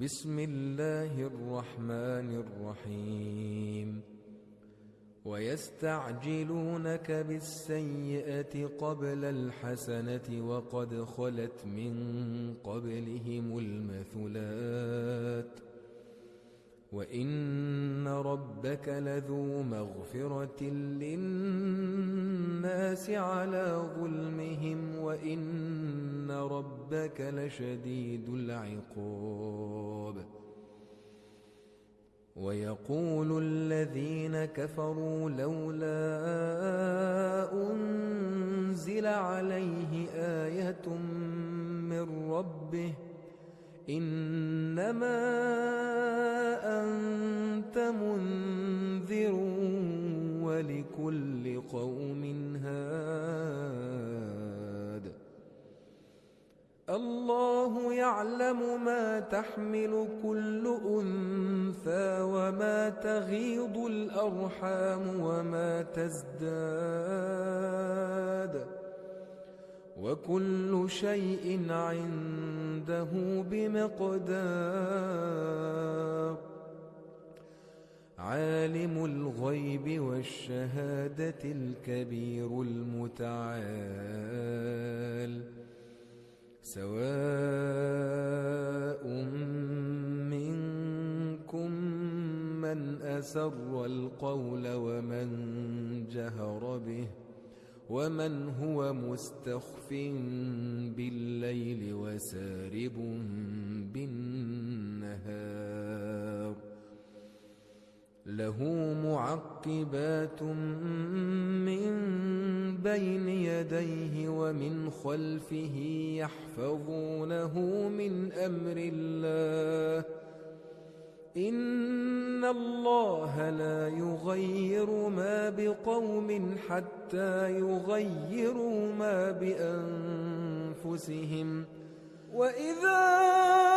بسم الله الرحمن الرحيم. ويستعجلونك بالسيئة قبل الحسنة وقد خلت من قبلهم المثلات. وإن ربك لذو مغفرة للناس على ظلمهم وإن ربك لشديد العقاب. ويقول الذين كفروا لولا أنزل عليه آية من ربه إنما أنت منذر ولكل قوم هاد. الله يعلم ما تحمل كل أنثى وما تغيض الأرحام وما تزداد. وكل شيء عنده بمقدار. عالم الغيب والشهادة الكبير المتعال. سواء منكم من أسر القول ومن جهر به. ومن هو مستخف بالليل وسارب بالنهار له معقبات من بين يديه ومن خلفه يحفظونه من أمر الله إن الله لا يغير ما بقوم حتى يغيروا ما بأنفسهم. وإذا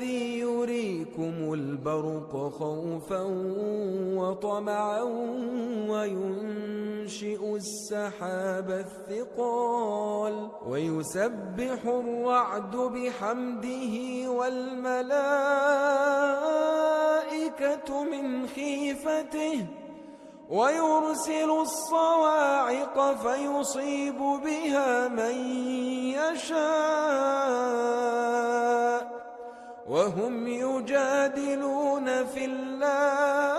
الذي يريكم البرق خوفا وطمعا وينشئ السحاب الثقال ويسبح الرعد بحمده والملائكة من خيفته ويرسل الصواعق فيصيب بها من يشاء وهم يجادلون في الله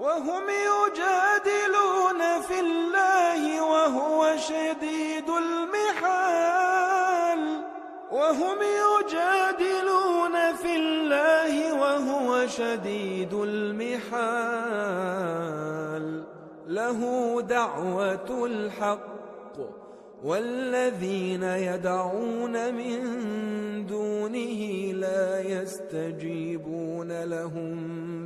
وهم يجادلون في الله وهو شديد المحال وهم يجادلون في الله وهو شديد المحال. له دعوة الحق والذين يدعون من دونه لا يستجيبون لهم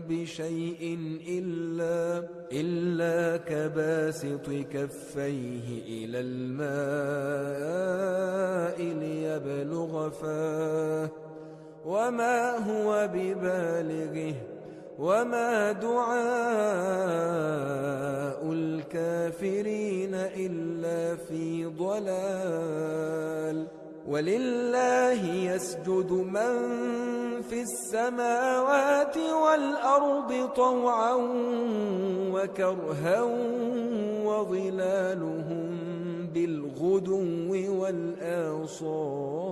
بشيء إلا, إلا كباسط كفيه إلى الماء ليبلغ فاه وما هو ببالغه وما دعاء الكافرين إلا في ضلال ولله يسجد من في السماوات والأرض طوعا وكرها وظلالهم بالغدو والآصال